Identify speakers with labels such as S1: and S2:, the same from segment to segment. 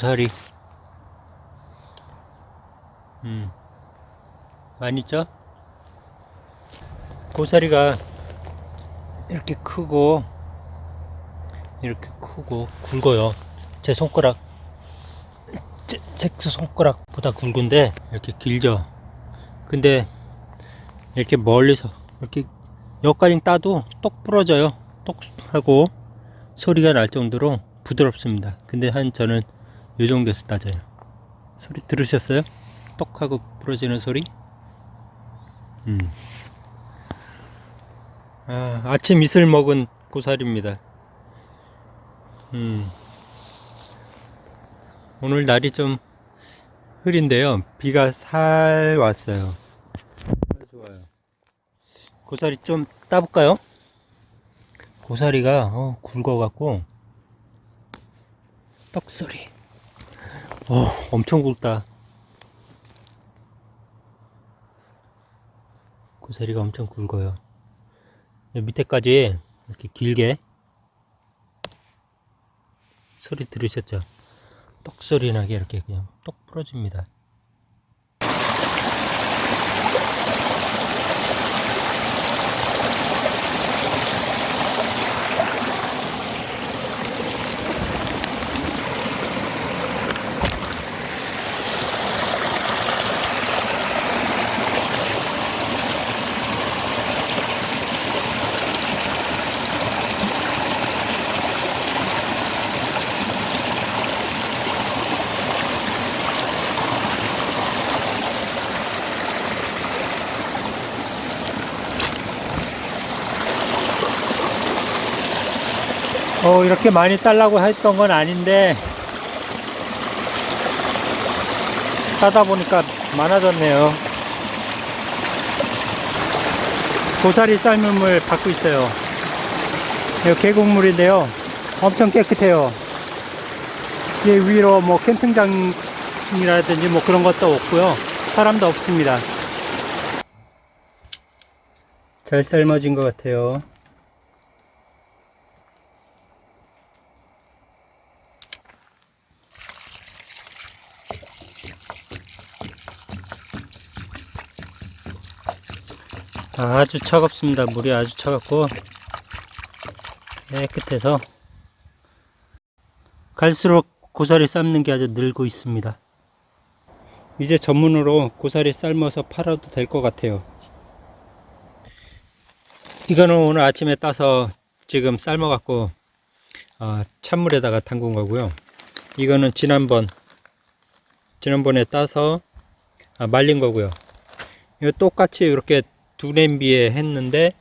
S1: 보살이. 음. 많이 있죠? 고사리가 이렇게 크고 이렇게 크고 굵어요. 제 손가락 제, 제 손가락보다 굵은데 이렇게 길죠. 근데 이렇게 멀리서 이렇게 여기까지 따도 똑 부러져요. 똑 하고 소리가 날 정도로 부드럽습니다. 근데 한 저는 이 정도에서 따져요 소리 들으셨어요? 똑 하고 부러지는 소리 음. 아, 아침 이슬 먹은 고사리입니다 음. 오늘 날이 좀 흐린데요 비가 살 왔어요 좋아요 고사리 좀 따볼까요? 고사리가 어, 굵어갖고 떡소리 어, 엄청 굵다. 고사리가 엄청 굵어요. 밑에까지 이렇게 길게 소리 들으셨죠? 떡 소리 나게 이렇게 그냥 똑 부러집니다 어, 이렇게 많이 딸라고 했던 건 아닌데 따다 보니까 많아졌네요. 고사리 삶은 물 받고 있어요. 이거 계곡물인데요. 엄청 깨끗해요. 이 위로 뭐 캠핑장이라든지 뭐 그런 것도 없고요. 사람도 없습니다. 잘 삶아진 것 같아요 아주 차갑습니다. 물이 아주 차갑고 깨끗해서 갈수록 고사리 삶는 게 아주 늘고 있습니다. 이제 전문으로 고사리 삶아서 팔아도 될 것 같아요. 이거는 오늘 아침에 따서 지금 삶아 갖고 어, 찬물에다가 담근 거고요. 이거는 지난번 지난번에 따서 아, 말린 거고요. 이거 똑같이 이렇게 두 냄비에 했는데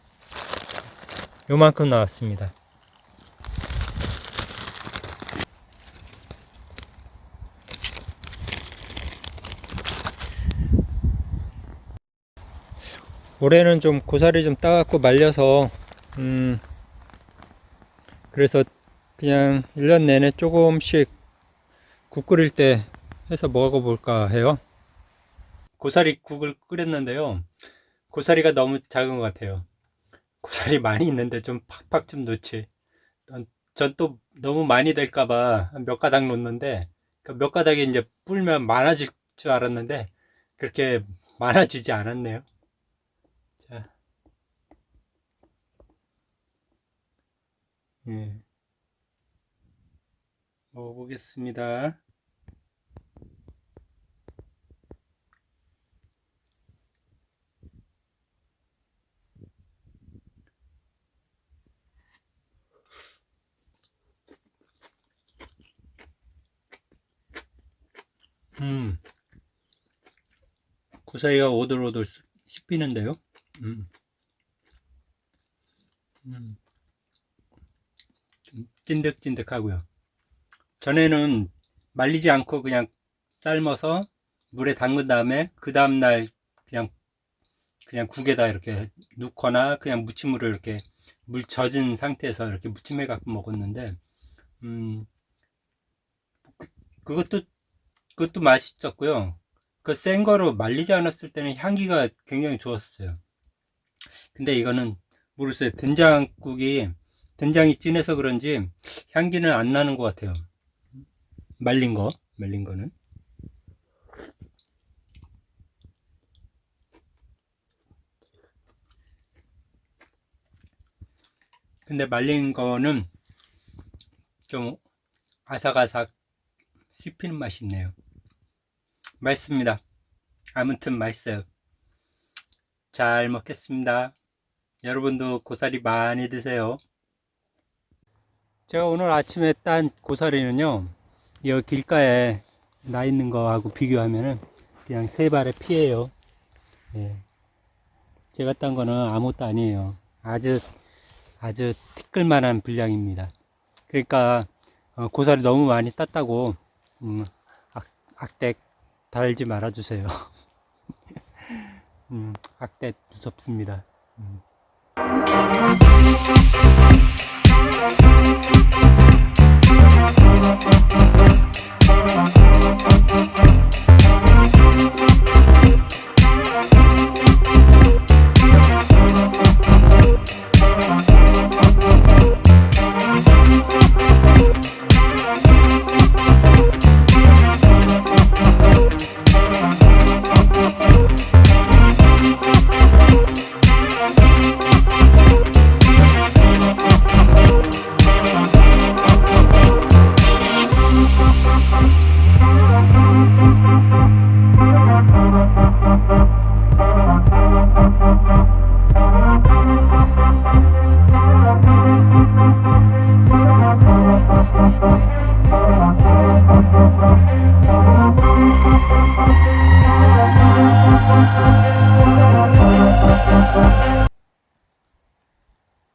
S1: 요만큼 나왔습니다. 올해는 좀 고사리 좀 따갖고 말려서 음 그래서 그냥 1년 내내 조금씩 국 끓일 때 해서 먹어볼까 해요. 고사리 국을 끓였는데요 고사리가 너무 작은 것 같아요. 고사리 많이 있는데 좀 팍팍 좀 넣지. 전 또 너무 많이 될까봐 몇 가닥 놓는데 그몇 가닥이 이제 불면 많아질 줄 알았는데 그렇게 많아지지 않았네요. 자. 예. 먹어보겠습니다 고사리가 오돌오돌 씹히는데요. 음. 음. 좀 찐득찐득하고요. 전에는 말리지 않고 그냥 삶아서 물에 담근 다음에 그 다음날 그냥 그냥 국에다 이렇게 넣거나 그냥 무침물을 이렇게 물 젖은 상태에서 이렇게 무침해 갖고 먹었는데 음 그, 그것도 그것도 맛있었고요 그 센 거로 말리지 않았을 때는 향기가 굉장히 좋았어요 근데 이거는 모르겠어요 된장국이 된장이 진해서 그런지 향기는 안 나는 것 같아요 말린 거, 말린 거는. 근데 말린 거는 좀 아삭아삭 씹히는 맛이 있네요. 맛있습니다. 아무튼 맛있어요. 잘 먹겠습니다. 여러분도 고사리 많이 드세요. 제가 오늘 아침에 딴 고사리는요, 이 길가에 나 있는 거하고 비교하면은 그냥 세 발의 피예요. 예. 제가 딴 거는 아무것도 아니에요. 아주 아주 티끌만한 분량입니다. 그러니까 어, 고사리 너무 많이 땄다고 음, 악, 악대 달지 말아주세요. 음, 악대 무섭습니다. 음.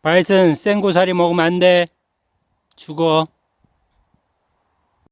S1: 바이슨 생고사리 먹으면 안 돼. 죽어.